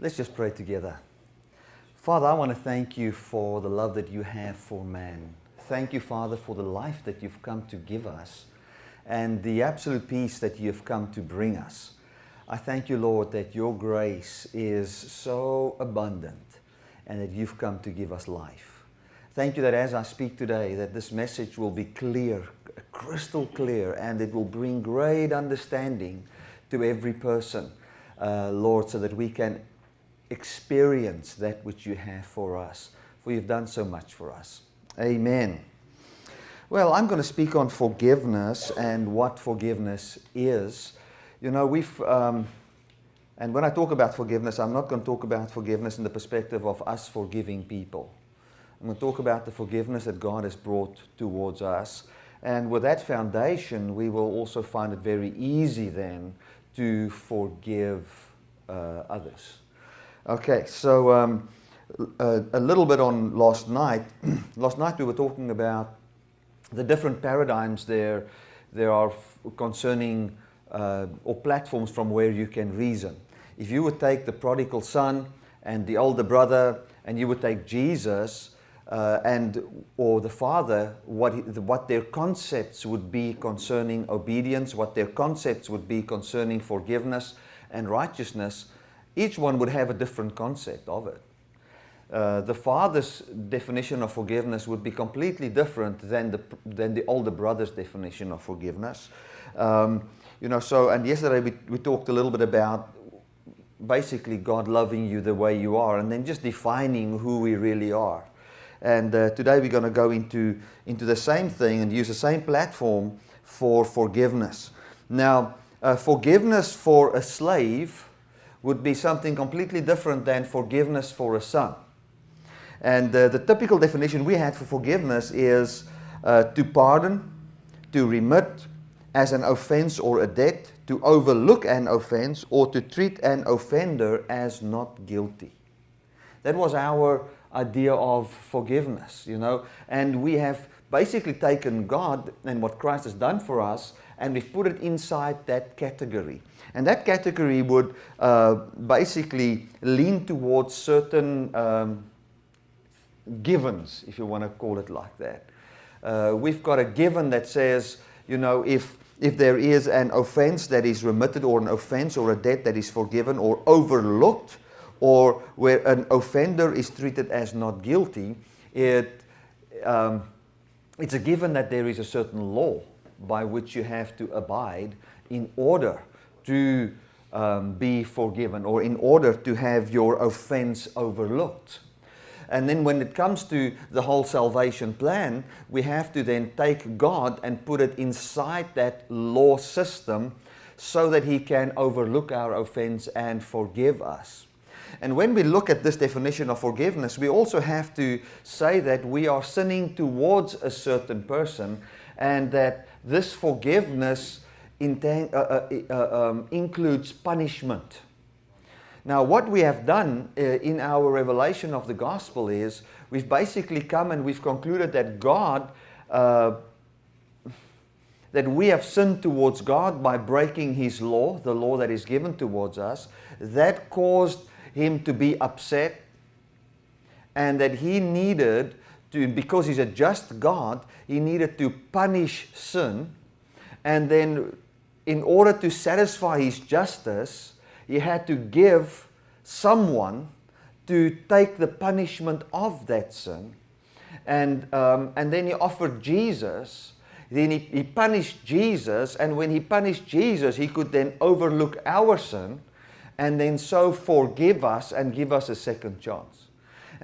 Let's just pray together. Father, I want to thank you for the love that you have for man. Thank you, Father, for the life that you've come to give us and the absolute peace that you've come to bring us. I thank you, Lord, that your grace is so abundant and that you've come to give us life. Thank you that as I speak today, that this message will be clear, crystal clear, and it will bring great understanding to every person, uh, Lord, so that we can experience that which you have for us. For you've done so much for us. Amen. Well, I'm going to speak on forgiveness and what forgiveness is. You know, we've, um, and when I talk about forgiveness, I'm not going to talk about forgiveness in the perspective of us forgiving people. I'm going to talk about the forgiveness that God has brought towards us. And with that foundation, we will also find it very easy then to forgive uh, others. Okay, so um, a, a, little bit on last night. last night we were talking about the different paradigms there, there are concerning uh, or platforms from where you can reason. If you would take the prodigal son and the older brother and you would take Jesus uh, and or the father, what, what their concepts would be concerning obedience, what their concepts would be concerning forgiveness and righteousness, each one would have a different concept of it. Uh, the father's definition of forgiveness would be completely different than the, than the older brother's definition of forgiveness. Um, you know, so, and yesterday we, we talked a little bit about basically God loving you the way you are and then just defining who we really are. And uh, today we're going to go into, into the same thing and use the same platform for forgiveness. Now, uh, forgiveness for a slave would be something completely different than forgiveness for a son. And uh, the typical definition we had for forgiveness is uh, to pardon, to remit as an offense or a debt, to overlook an offense, or to treat an offender as not guilty. That was our idea of forgiveness, you know. And we have basically taken God and what Christ has done for us and we've put it inside that category. And that category would uh, basically lean towards certain um, givens, if you want to call it like that. Uh, we've got a given that says, you know, if, if there is an offense that is remitted or an offense or a debt that is forgiven or overlooked or where an offender is treated as not guilty, it, um, it's a given that there is a certain law by which you have to abide in order to um, be forgiven or in order to have your offense overlooked. And then when it comes to the whole salvation plan, we have to then take God and put it inside that law system so that He can overlook our offense and forgive us. And when we look at this definition of forgiveness, we also have to say that we are sinning towards a certain person and that this forgiveness uh, uh, uh, um, includes punishment. Now, what we have done uh, in our revelation of the gospel is we've basically come and we've concluded that God, uh, that we have sinned towards God by breaking His law, the law that is given towards us. That caused Him to be upset and that He needed to, because He's a just God, He needed to punish sin and then in order to satisfy his justice, he had to give someone to take the punishment of that sin. And, um, and then he offered Jesus. Then he, he punished Jesus. And when he punished Jesus, he could then overlook our sin and then so forgive us and give us a second chance.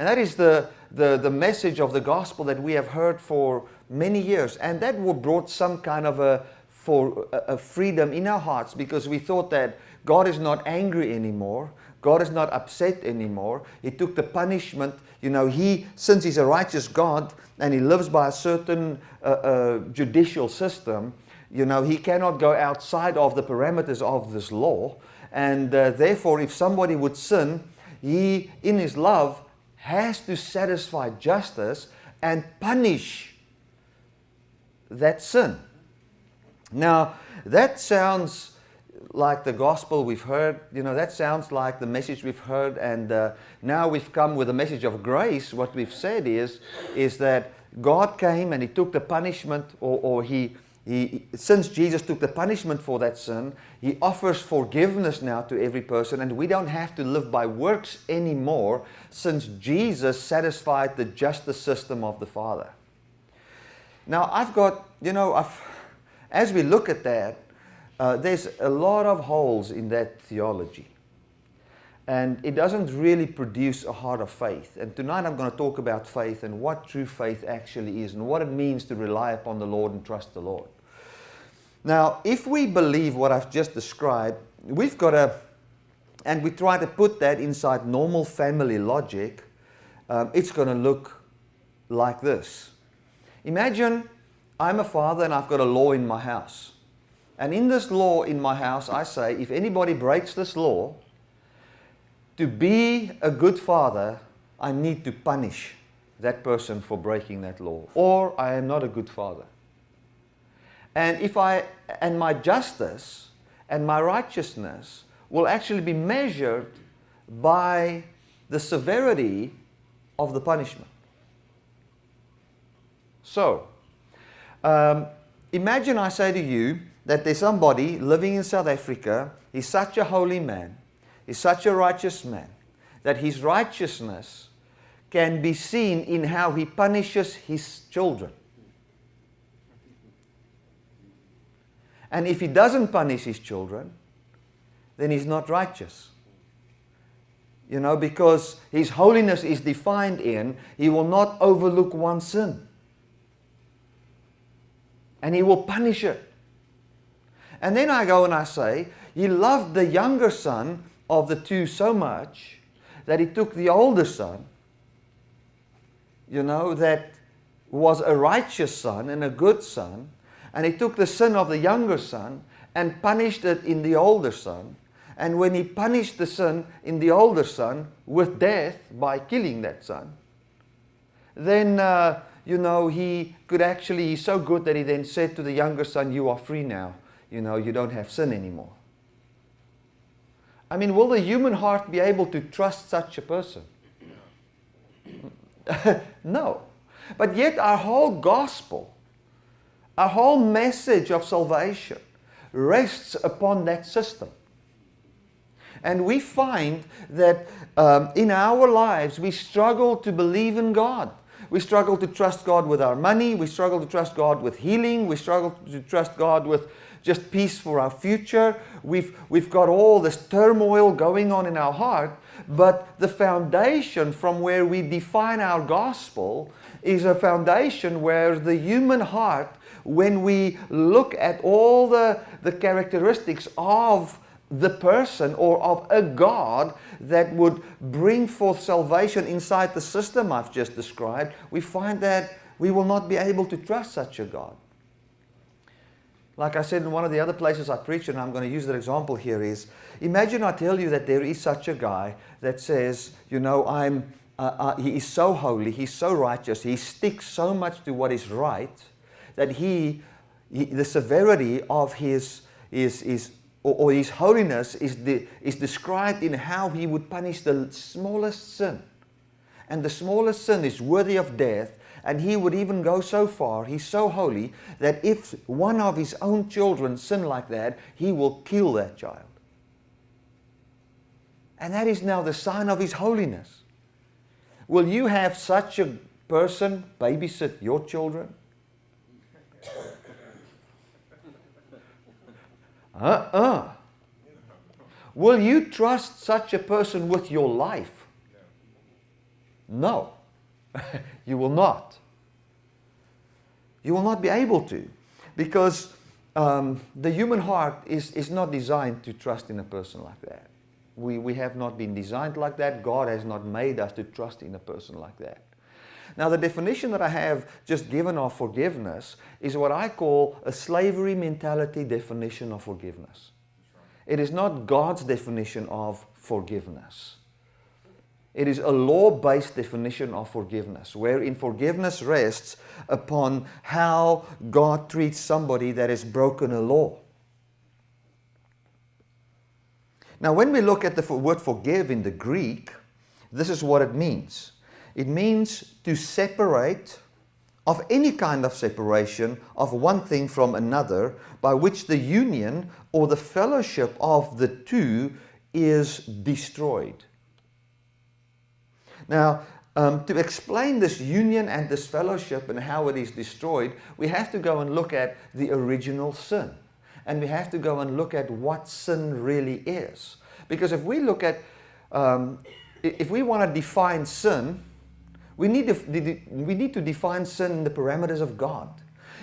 And that is the, the, the message of the gospel that we have heard for many years. And that brought some kind of a, for a, freedom in our hearts because we thought that God is not angry anymore. God is not upset anymore. He took the punishment. You know, he, since he's a righteous God and he lives by a certain uh, uh, judicial system, you know, he cannot go outside of the parameters of this law. And uh, therefore, if somebody would sin, he, in his love, has to satisfy justice and punish that sin. Now, that sounds like the gospel we've heard. You know, that sounds like the message we've heard. And uh, now we've come with a message of grace. What we've said is, is that God came and He took the punishment, or, or he, he, since Jesus took the punishment for that sin, He offers forgiveness now to every person. And we don't have to live by works anymore since Jesus satisfied the justice system of the Father. Now, I've got, you know, I've, as we look at that, uh, there's a lot of holes in that theology. And it doesn't really produce a heart of faith. And tonight I'm going to talk about faith and what true faith actually is and what it means to rely upon the Lord and trust the Lord. Now, if we believe what I've just described, we've got to, and we try to put that inside normal family logic, um, it's going to look like this. Imagine I'm a father and I've got a law in my house. And in this law in my house, I say, if anybody breaks this law, to be a good father, I need to punish that person for breaking that law, or I am not a good father. And if I, and my justice and my righteousness will actually be measured by the severity of the punishment. So, um, imagine I say to you, that there's somebody living in South Africa, he's such a holy man, he's such a righteous man, that his righteousness can be seen in how he punishes his children. And if he doesn't punish his children, then he's not righteous. You know, because his holiness is defined in he will not overlook one sin. And he will punish it. And then I go and I say, he loved the younger son of the two so much that he took the older son, you know, that was a righteous son and a good son, and he took the sin of the younger son and punished it in the older son. And when he punished the sin in the older son with death by killing that son, then, uh, you know, he could actually, he's so good that he then said to the younger son, you are free now you know, you don't have sin anymore. I mean, will the human heart be able to trust such a person? no. But yet our whole gospel, our whole message of salvation rests upon that system. And we find that um, in our lives we struggle to believe in God. We struggle to trust God with our money. We struggle to trust God with healing. We struggle to trust God with just peace for our future. We've, we've got all this turmoil going on in our heart, but the foundation from where we define our gospel is a foundation where the human heart, when we look at all the, the characteristics of the person or of a God that would bring forth salvation inside the system I've just described, we find that we will not be able to trust such a God. Like I said in one of the other places I preach, and I'm going to use that example here, is imagine I tell you that there is such a guy that says, you know, I'm, uh, uh, he is so holy, he's so righteous, he sticks so much to what is right that he, he the severity of his, his, his or, or his holiness is, de, is described in how he would punish the smallest sin. And the smallest sin is worthy of death and he would even go so far, he's so holy, that if one of his own children sin like that, he will kill that child. And that is now the sign of his holiness. Will you have such a person babysit your children? Uh-uh. Will you trust such a person with your life? No. you will not. You will not be able to because um, the human heart is, is not designed to trust in a person like that. We, we have not been designed like that. God has not made us to trust in a person like that. Now the definition that I have just given of forgiveness is what I call a slavery mentality definition of forgiveness. It is not God's definition of forgiveness. It is a law-based definition of forgiveness, wherein forgiveness rests upon how God treats somebody that has broken a law. Now, when we look at the word forgive in the Greek, this is what it means. It means to separate of any kind of separation of one thing from another by which the union or the fellowship of the two is destroyed. Now, um, to explain this union and this fellowship and how it is destroyed, we have to go and look at the original sin. And we have to go and look at what sin really is. Because if we look at, um, if we want to define sin, we need, to, we need to define sin in the parameters of God.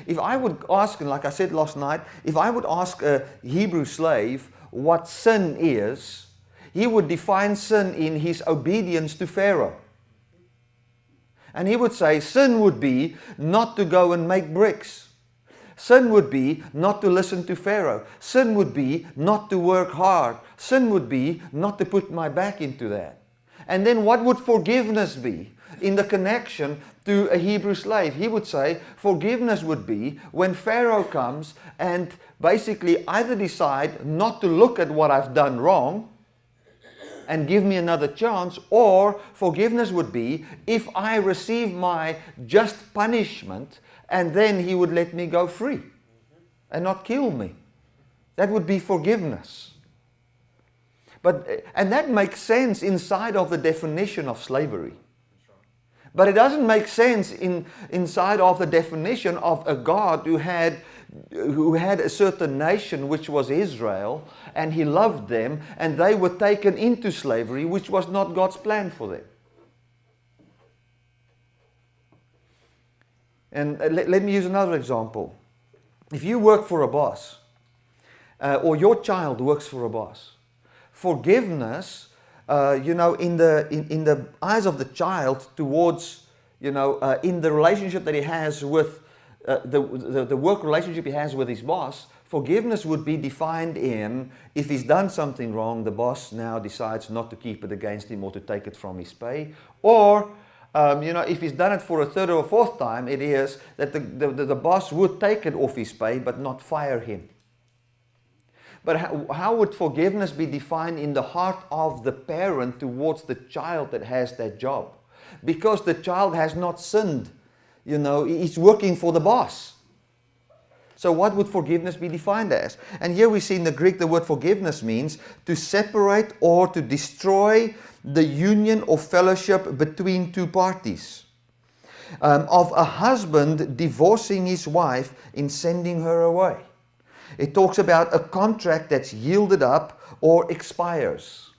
If I would ask, like I said last night, if I would ask a Hebrew slave what sin is, he would define sin in his obedience to Pharaoh. And he would say sin would be not to go and make bricks. Sin would be not to listen to Pharaoh. Sin would be not to work hard. Sin would be not to put my back into that. And then what would forgiveness be? In the connection to a Hebrew slave, he would say forgiveness would be when Pharaoh comes and basically either decide not to look at what I've done wrong and give me another chance, or forgiveness would be if I receive my just punishment and then he would let me go free and not kill me. That would be forgiveness. But, and that makes sense inside of the definition of slavery. But it doesn't make sense in, inside of the definition of a God who had, who had a certain nation, which was Israel, and he loved them, and they were taken into slavery, which was not God's plan for them. And uh, let, let me use another example. If you work for a boss, uh, or your child works for a boss, forgiveness, uh, you know, in the, in, in the eyes of the child towards, you know, uh, in the relationship that he has with, uh, the, the, the work relationship he has with his boss, forgiveness would be defined in if he's done something wrong, the boss now decides not to keep it against him or to take it from his pay. Or, um, you know, if he's done it for a third or a fourth time, it is that the, the, the boss would take it off his pay but not fire him. But how, how would forgiveness be defined in the heart of the parent towards the child that has that job? Because the child has not sinned. You know, he's working for the boss. So what would forgiveness be defined as? And here we see in the Greek the word forgiveness means to separate or to destroy the union or fellowship between two parties. Um, of a husband divorcing his wife in sending her away. It talks about a contract that's yielded up or expires.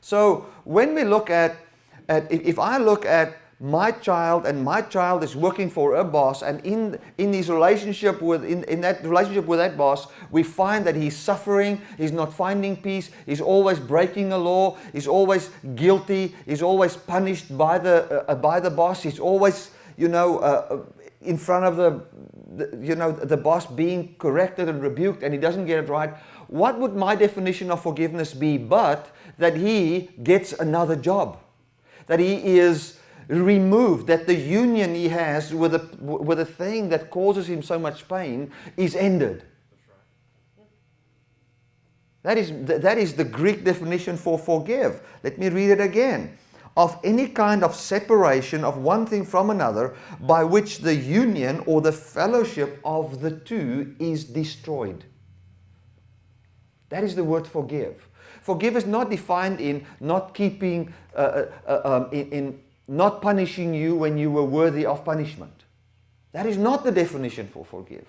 So when we look at, at if I look at my child and my child is working for a boss and in in his relationship with in, in that relationship with that boss we find that he's suffering he's not finding peace he's always breaking a law he's always guilty he's always punished by the uh, by the boss he's always you know uh, in front of the, the, you know, the boss being corrected and rebuked and he doesn't get it right, what would my definition of forgiveness be but that he gets another job? That he is removed, that the union he has with a, with a thing that causes him so much pain is ended. That is, that is the Greek definition for forgive. Let me read it again of any kind of separation of one thing from another by which the union or the fellowship of the two is destroyed. That is the word forgive. Forgive is not defined in not keeping, uh, uh, uh, um, in, in not punishing you when you were worthy of punishment. That is not the definition for forgive.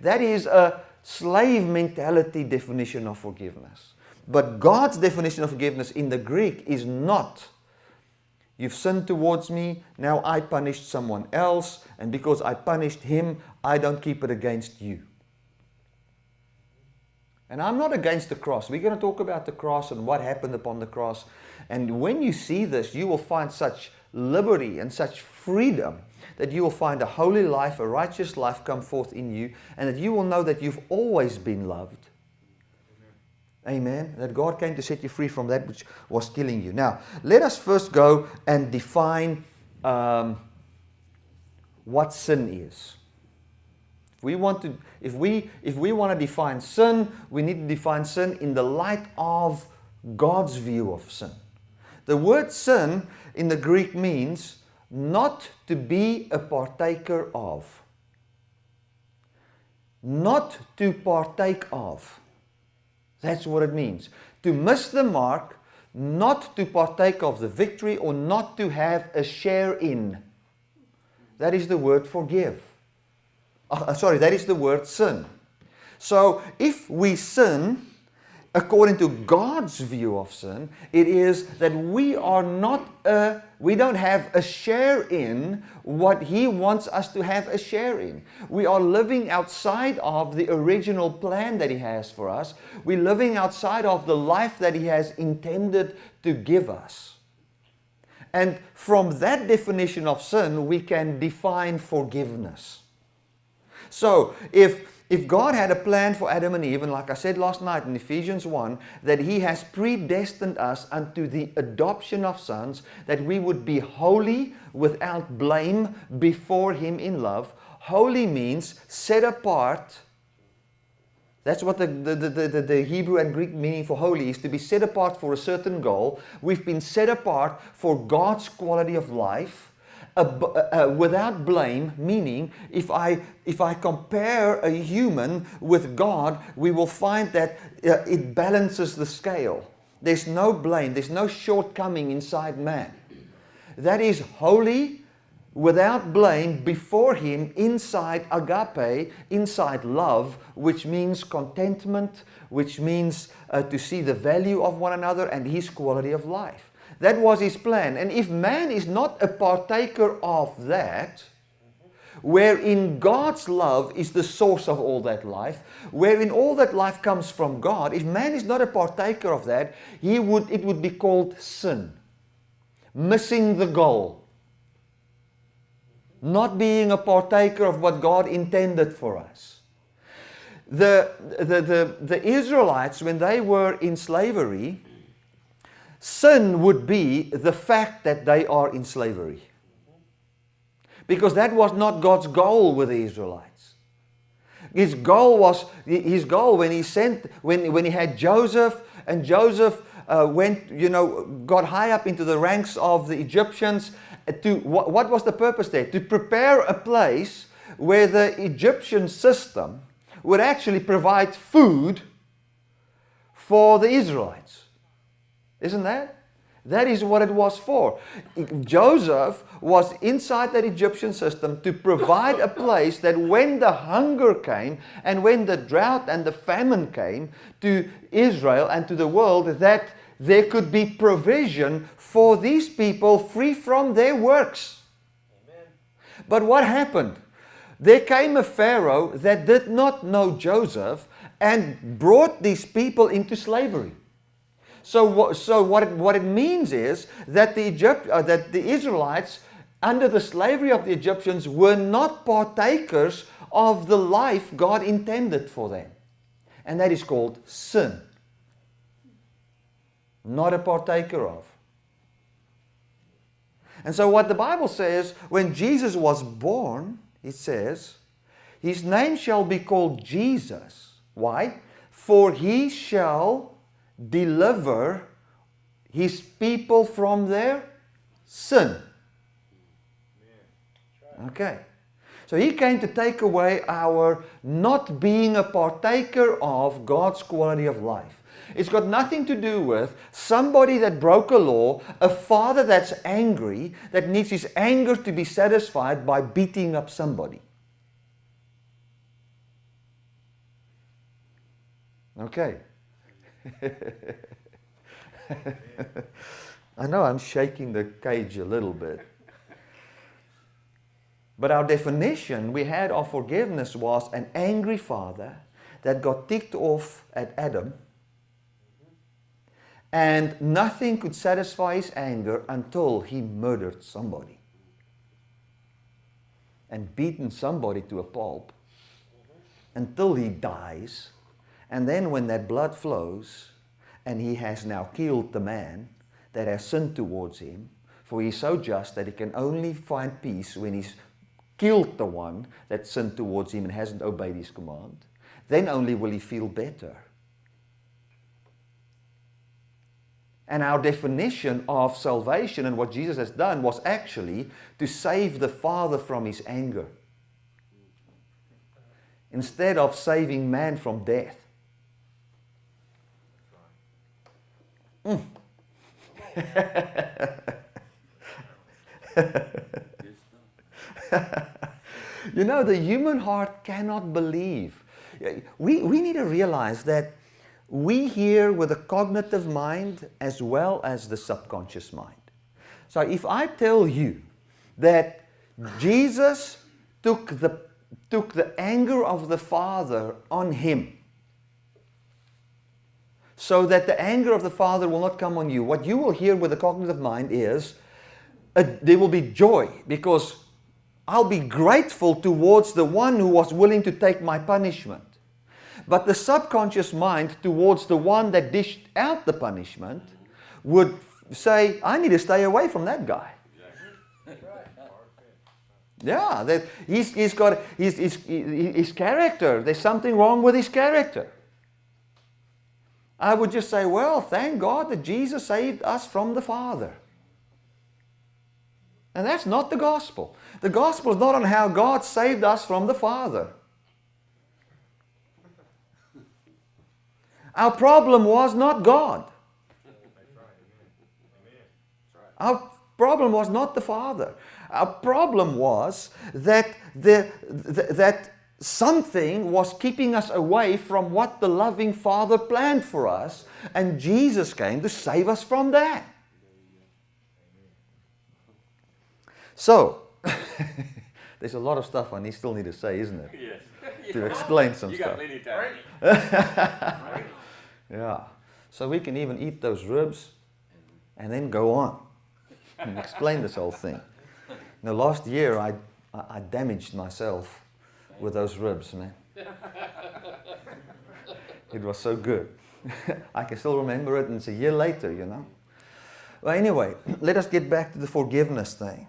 That is a slave mentality definition of forgiveness. But God's definition of forgiveness in the Greek is not You've sinned towards me, now I punished someone else, and because I punished him, I don't keep it against you. And I'm not against the cross. We're going to talk about the cross and what happened upon the cross. And when you see this, you will find such liberty and such freedom that you will find a holy life, a righteous life come forth in you, and that you will know that you've always been loved Amen. That God came to set you free from that which was killing you. Now, let us first go and define um, what sin is. If we want to, if we, if we want to define sin, we need to define sin in the light of God's view of sin. The word sin in the Greek means not to be a partaker of. Not to partake of. That's what it means. To miss the mark, not to partake of the victory or not to have a share in. That is the word forgive. Uh, sorry, that is the word sin. So if we sin, according to God's view of sin, it is that we are not a, we don't have a share in what He wants us to have a share in. We are living outside of the original plan that He has for us. We're living outside of the life that He has intended to give us. And from that definition of sin, we can define forgiveness. So if if God had a plan for Adam and Eve, and like I said last night in Ephesians 1, that He has predestined us unto the adoption of sons, that we would be holy without blame before Him in love. Holy means set apart. That's what the, the, the, the, Hebrew and Greek meaning for holy is to be set apart for a certain goal. We've been set apart for God's quality of life without blame, meaning if I, if I compare a human with God, we will find that uh, it balances the scale. There's no blame, there's no shortcoming inside man. That is holy, without blame, before Him, inside agape, inside love, which means contentment, which means uh, to see the value of one another and His quality of life. That was his plan. And if man is not a partaker of that, wherein God's love is the source of all that life, wherein all that life comes from God, if man is not a partaker of that, he would, it would be called sin. Missing the goal. Not being a partaker of what God intended for us. The, the, the, the Israelites, when they were in slavery, Sin would be the fact that they are in slavery. Because that was not God's goal with the Israelites. His goal was, his goal when he sent, when, when he had Joseph, and Joseph uh, went, you know, got high up into the ranks of the Egyptians, uh, to, what, what was the purpose there? To prepare a place where the Egyptian system would actually provide food for the Israelites. Isn't that? That is what it was for. Joseph was inside that Egyptian system to provide a place that when the hunger came and when the drought and the famine came to Israel and to the world, that there could be provision for these people free from their works. Amen. But what happened? There came a Pharaoh that did not know Joseph and brought these people into slavery. So, so what, it, what it means is that the, Egypt, uh, that the Israelites, under the slavery of the Egyptians, were not partakers of the life God intended for them. And that is called sin. Not a partaker of. And so what the Bible says, when Jesus was born, it says, His name shall be called Jesus. Why? For he shall deliver his people from their sin. Okay. So he came to take away our not being a partaker of God's quality of life. It's got nothing to do with somebody that broke a law, a father that's angry, that needs his anger to be satisfied by beating up somebody. Okay. I know I'm shaking the cage a little bit. But our definition we had of forgiveness was an angry father that got ticked off at Adam and nothing could satisfy his anger until he murdered somebody and beaten somebody to a pulp until he dies and then when that blood flows, and he has now killed the man that has sinned towards him, for he is so just that he can only find peace when he's killed the one that sinned towards him and hasn't obeyed his command, then only will he feel better. And our definition of salvation and what Jesus has done was actually to save the Father from his anger. Instead of saving man from death. Mm. you know, the human heart cannot believe. We, we need to realize that we hear with the cognitive mind as well as the subconscious mind. So if I tell you that Jesus took the, took the anger of the Father on him so that the anger of the Father will not come on you, what you will hear with the cognitive mind is a, there will be joy because I'll be grateful towards the one who was willing to take my punishment. But the subconscious mind towards the one that dished out the punishment would say, I need to stay away from that guy. Yeah, that he's, he's got his, his, his character. There's something wrong with his character. I would just say, well, thank God that Jesus saved us from the Father. And that's not the gospel. The gospel is not on how God saved us from the Father. Our problem was not God. Our problem was not the Father. Our problem was that, the, that something was keeping us away from what the loving Father planned for us, and Jesus came to save us from that. So, there's a lot of stuff I still need to say, isn't it? Yes. To explain some you stuff. got plenty time. Yeah. So we can even eat those ribs and then go on and explain this whole thing. Now, last year I, I damaged myself with those ribs, man. It was so good. I can still remember it and it's a year later, you know. Well, anyway, let us get back to the forgiveness thing.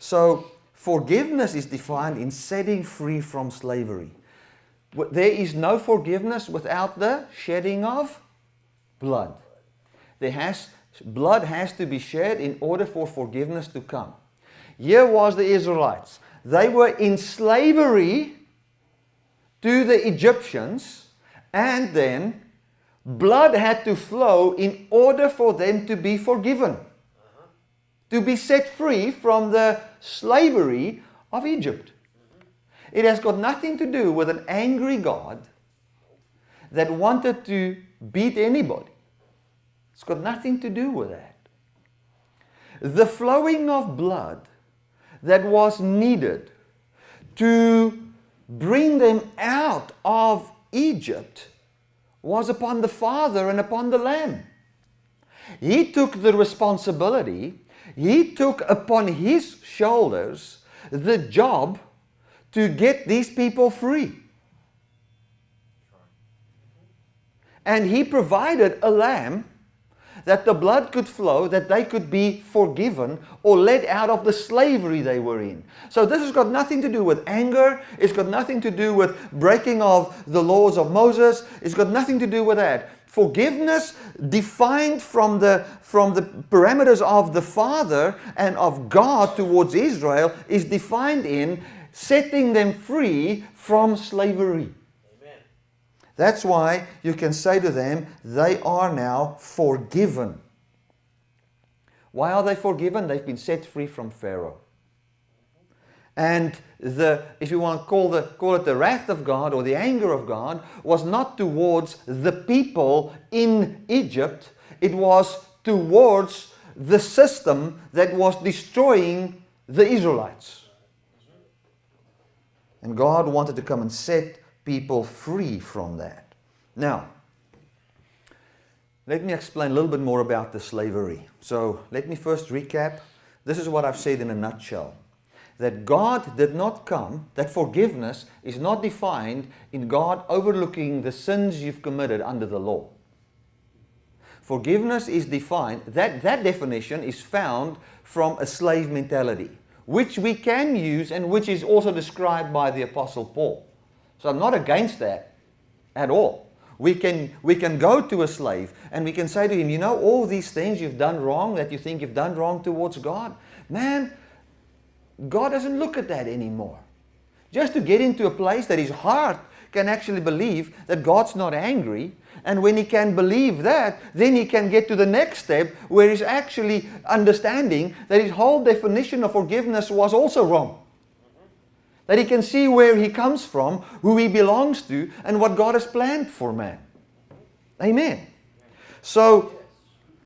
So, forgiveness is defined in setting free from slavery. There is no forgiveness without the shedding of blood. There has, blood has to be shed in order for forgiveness to come. Here was the Israelites. They were in slavery to the Egyptians and then blood had to flow in order for them to be forgiven. To be set free from the slavery of Egypt. It has got nothing to do with an angry God that wanted to beat anybody. It's got nothing to do with that. The flowing of blood that was needed to bring them out of Egypt was upon the Father and upon the Lamb. He took the responsibility, he took upon his shoulders the job to get these people free. And he provided a lamb that the blood could flow, that they could be forgiven or let out of the slavery they were in. So this has got nothing to do with anger. It's got nothing to do with breaking of the laws of Moses. It's got nothing to do with that. Forgiveness defined from the, from the parameters of the Father and of God towards Israel is defined in setting them free from slavery. That's why you can say to them, they are now forgiven. Why are they forgiven? They've been set free from Pharaoh. And the, if you want to call, the, call it the wrath of God or the anger of God, was not towards the people in Egypt, it was towards the system that was destroying the Israelites. And God wanted to come and set people free from that. Now, let me explain a little bit more about the slavery. So let me first recap. This is what I've said in a nutshell. That God did not come, that forgiveness is not defined in God overlooking the sins you've committed under the law. Forgiveness is defined, that, that definition is found from a slave mentality which we can use and which is also described by the Apostle Paul. So I'm not against that at all. We can, we can go to a slave and we can say to him, you know, all these things you've done wrong that you think you've done wrong towards God, man, God doesn't look at that anymore. Just to get into a place that his heart can actually believe that God's not angry. And when he can believe that, then he can get to the next step where he's actually understanding that his whole definition of forgiveness was also wrong. That he can see where he comes from, who he belongs to, and what God has planned for man. Amen. So